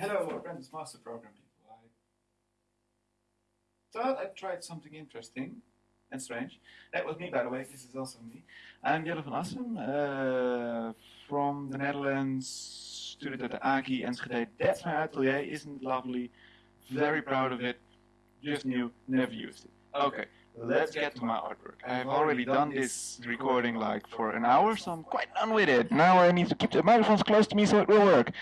Hello, Apprentice Master Program people. I thought I'd tried something interesting and strange. That was me, by the way. This is also me. I'm Jelle van Assem uh, from the Netherlands, student at the AKI Enschede. That's my atelier. Isn't lovely? Very proud of it. Just new, never used it. Okay, let's get to my artwork. I've already done this recording like for an hour, so I'm quite done with it. Now I need to keep the microphones close to me so it will work.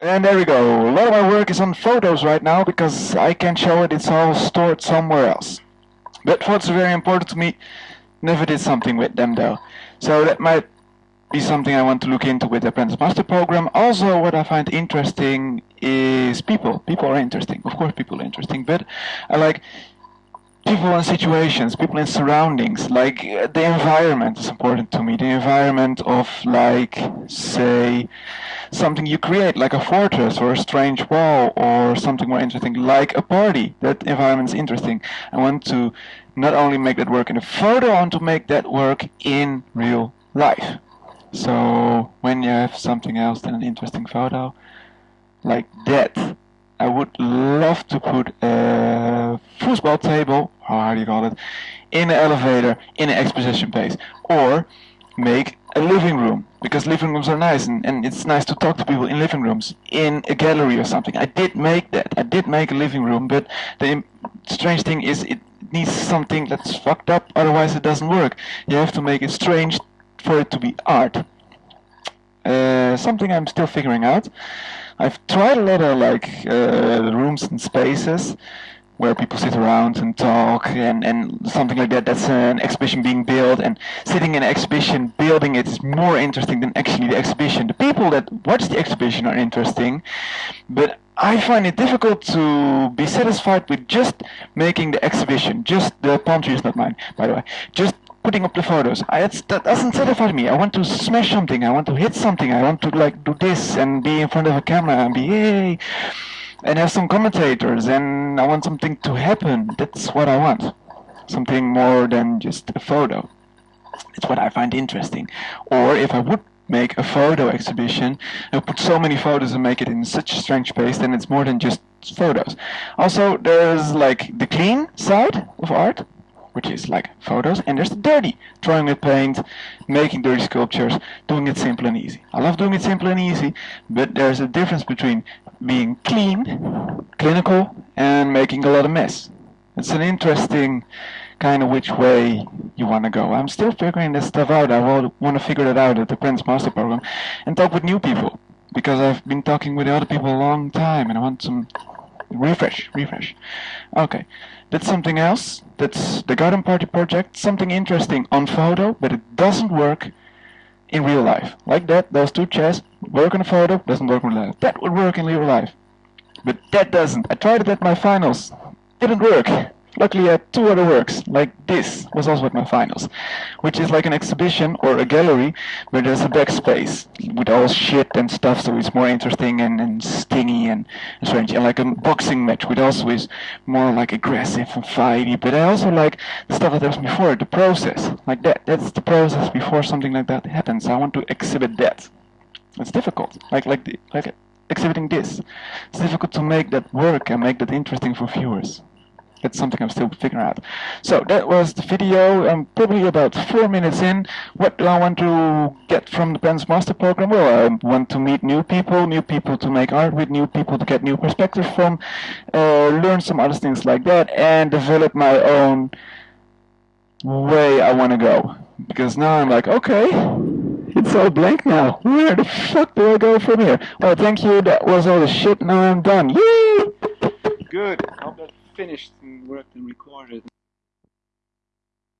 And there we go. A lot of my work is on photos right now because I can't show it. It's all stored somewhere else. But photos are very important to me. Never did something with them though. So that might be something I want to look into with the Apprentice Master Program. Also, what I find interesting is people. People are interesting. Of course, people are interesting. But I like people and situations, people and surroundings. Like the environment is important to me. The environment of like, say, something you create, like a fortress or a strange wall or something more interesting, like a party. That environment is interesting. I want to not only make that work in a photo, I want to make that work in real life. So when you have something else than an interesting photo, like that, I would love to put a football table, how do you call it, in an elevator, in an exposition space, or make a living room because living rooms are nice and, and it's nice to talk to people in living rooms in a gallery or something. I did make that. I did make a living room, but the strange thing is it needs something that's fucked up, otherwise it doesn't work. You have to make it strange for it to be art. Uh, something I'm still figuring out. I've tried a lot of like uh, rooms and spaces where people sit around and talk and, and something like that. That's an exhibition being built and sitting in an exhibition building it is more interesting than actually the exhibition. The people that watch the exhibition are interesting, but I find it difficult to be satisfied with just making the exhibition. Just the palm tree is not mine, by the way. Just putting up the photos. I, that doesn't satisfy me. I want to smash something. I want to hit something. I want to like do this and be in front of a camera and be yay and have some commentators and I want something to happen. That's what I want. Something more than just a photo. It's what I find interesting. Or if I would make a photo exhibition, I put so many photos and make it in such a strange space, then it's more than just photos. Also, there's like the clean side of art, which is like photos, and there's the dirty, drawing with paint, making dirty sculptures, doing it simple and easy. I love doing it simple and easy, but there's a difference between being clean, clinical, and making a lot of mess. It's an interesting kind of which way you want to go. I'm still figuring this stuff out. I want to figure that out at the Apprentice Master Program and talk with new people because I've been talking with other people a long time and I want some refresh, refresh. Okay. That's something else. That's the Garden Party project. Something interesting on photo, but it doesn't work in real life. Like that, those two chairs work on a photo, doesn't work in real life. That would work in real life. But that doesn't. I tried it at my finals. Didn't work. Luckily I had two other works, like this was also at my finals, which is like an exhibition or a gallery where there's a backspace with all shit and stuff, so it's more interesting and, and stingy and, strange. And like a boxing match, which also is more like aggressive and fighty, but I also like the stuff that was before, the process, like that. That's the process before something like that happens. I want to exhibit that. It's difficult, like like the, like exhibiting this. It's difficult to make that work and make that interesting for viewers. That's something I'm still figuring out. So that was the video. I'm probably about four minutes in. What do I want to get from the Apprentice Master Program? Well, I want to meet new people, new people to make art with, new people to get new perspectives from, uh, learn some other things like that, and develop my own way I want to go. Because now I'm like, okay, it's all blank now. Where the fuck do I go from here? Well, thank you. That was all the shit. Now I'm done. Yay! Good I'm finished and worked and recorded.